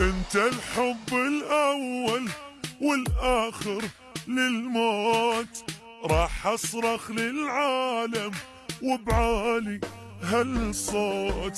انت الحب الأول والآخر للموت. راح أصرخ للعالم وبعالي هالصوت.